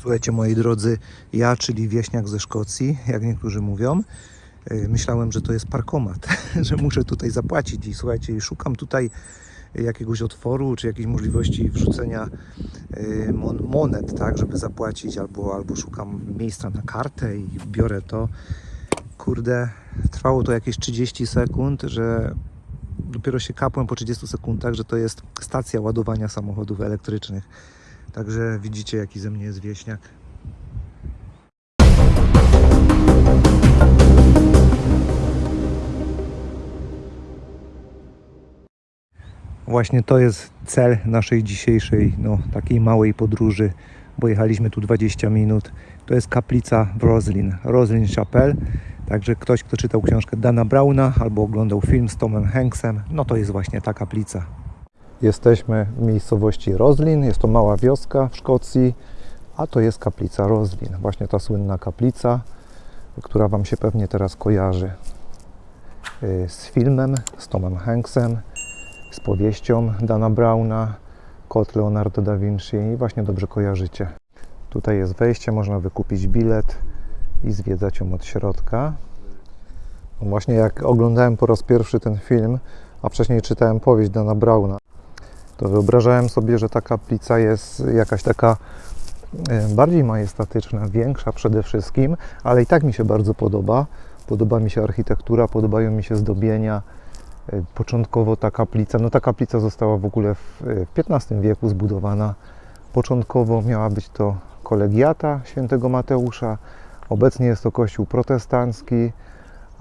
Słuchajcie, moi drodzy, ja, czyli wieśniak ze Szkocji, jak niektórzy mówią, yy, myślałem, że to jest parkomat, że muszę tutaj zapłacić i słuchajcie, szukam tutaj jakiegoś otworu, czy jakiejś możliwości wrzucenia mon monet, tak, żeby zapłacić, albo, albo szukam miejsca na kartę i biorę to. Kurde, trwało to jakieś 30 sekund, że dopiero się kapłem po 30 sekundach, że to jest stacja ładowania samochodów elektrycznych. Także widzicie, jaki ze mnie jest wieśniak. Właśnie to jest cel naszej dzisiejszej, no, takiej małej podróży, bo jechaliśmy tu 20 minut. To jest kaplica w Roslin, Roslin Chapel. Także ktoś, kto czytał książkę Dana Browna albo oglądał film z Tomem Hanksem, no to jest właśnie ta kaplica. Jesteśmy w miejscowości Roslin, jest to mała wioska w Szkocji, a to jest kaplica Roslin. Właśnie ta słynna kaplica, która Wam się pewnie teraz kojarzy yy, z filmem, z Tomem Hanksem, z powieścią Dana Browna, Kot Leonardo da Vinci i właśnie dobrze kojarzycie. Tutaj jest wejście, można wykupić bilet i zwiedzać ją od środka. No Właśnie jak oglądałem po raz pierwszy ten film, a wcześniej czytałem powieść Dana Browna, to wyobrażałem sobie, że ta kaplica jest jakaś taka e, bardziej majestatyczna, większa przede wszystkim, ale i tak mi się bardzo podoba. Podoba mi się architektura, podobają mi się zdobienia. E, Początkowo ta kaplica, no ta kaplica została w ogóle w XV wieku zbudowana. Początkowo miała być to kolegiata świętego Mateusza, obecnie jest to kościół protestancki,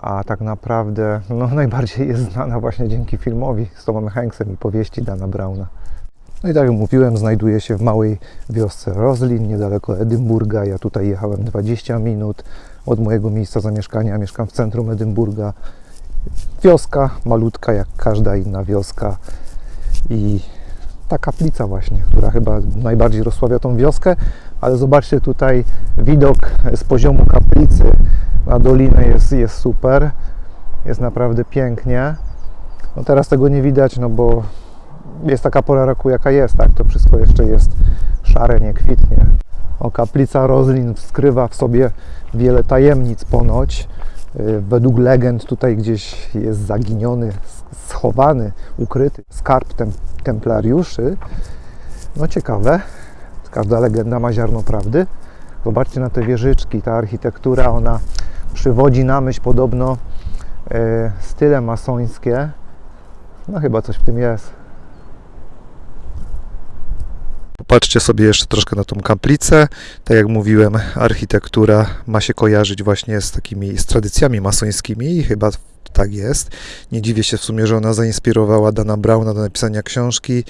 a tak naprawdę no, najbardziej jest znana właśnie dzięki filmowi z Tomem Hanksem i powieści Dana Browna. No i tak jak mówiłem, znajduje się w małej wiosce Roslin, niedaleko Edynburga. Ja tutaj jechałem 20 minut od mojego miejsca zamieszkania. Mieszkam w centrum Edynburga. Wioska malutka, jak każda inna wioska. I ta kaplica właśnie, która chyba najbardziej rozsławia tą wioskę, ale zobaczcie tutaj widok z poziomu kaplicy na dolinę jest, jest super, jest naprawdę pięknie. No teraz tego nie widać, no bo jest taka pora roku jaka jest, tak? To wszystko jeszcze jest szare, nie kwitnie. O, kaplica Roslin skrywa w sobie wiele tajemnic ponoć. Yy, Według legend tutaj gdzieś jest zaginiony, schowany, ukryty skarb tem templariuszy. No ciekawe, każda legenda ma ziarno prawdy. Zobaczcie na te wieżyczki, ta architektura, ona przywodzi na myśl podobno e, style masońskie. No chyba coś w tym jest. Popatrzcie sobie jeszcze troszkę na tą kaplicę. Tak jak mówiłem, architektura ma się kojarzyć właśnie z takimi z tradycjami masońskimi i chyba tak jest. Nie dziwię się w sumie, że ona zainspirowała Dana Browna do napisania książki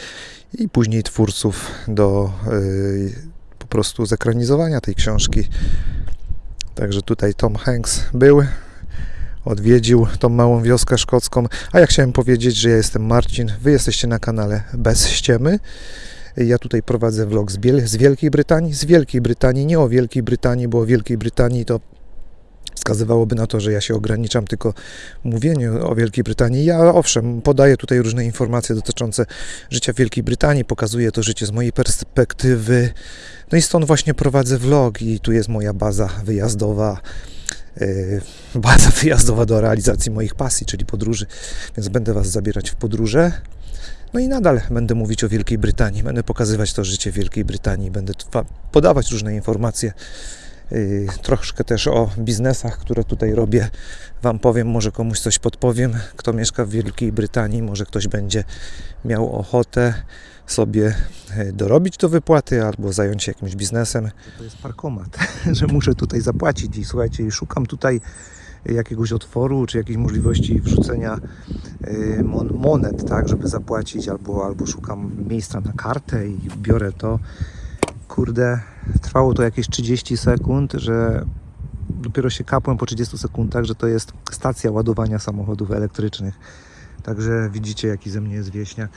i później twórców do yy, po prostu zekranizowania tej książki. Także tutaj Tom Hanks był, odwiedził tą małą wioskę szkocką. A ja chciałem powiedzieć, że ja jestem Marcin, wy jesteście na kanale Bez Ściemy. Ja tutaj prowadzę vlog z, Biel- z Wielkiej Brytanii. Z Wielkiej Brytanii, nie o Wielkiej Brytanii, bo o Wielkiej Brytanii to wskazywałoby na to, że ja się ograniczam tylko mówieniu o Wielkiej Brytanii. Ja owszem, podaję tutaj różne informacje dotyczące życia w Wielkiej Brytanii, pokazuję to życie z mojej perspektywy. No i stąd właśnie prowadzę vlog i tu jest moja baza wyjazdowa. yy, Baza wyjazdowa do realizacji moich pasji, czyli podróży, więc będę Was zabierać w podróże. No i nadal będę mówić o Wielkiej Brytanii, będę pokazywać to życie w Wielkiej Brytanii, będę podawać różne informacje, troszkę też o biznesach, które tutaj robię. Wam powiem, może komuś coś podpowiem, kto mieszka w Wielkiej Brytanii, może ktoś będzie miał ochotę sobie yy, dorobić do wypłaty albo zająć się jakimś biznesem. To jest parkomat, że muszę tutaj zapłacić i słuchajcie, szukam tutaj jakiegoś otworu, czy jakiejś możliwości wrzucenia y, mon monet, tak, żeby zapłacić, albo, albo szukam miejsca na kartę i biorę to. Kurde, trwało to jakieś 30 sekund, że dopiero się kapłem po 30 sekundach, że to jest stacja ładowania samochodów elektrycznych. Także widzicie, jaki ze mnie jest wieśniak.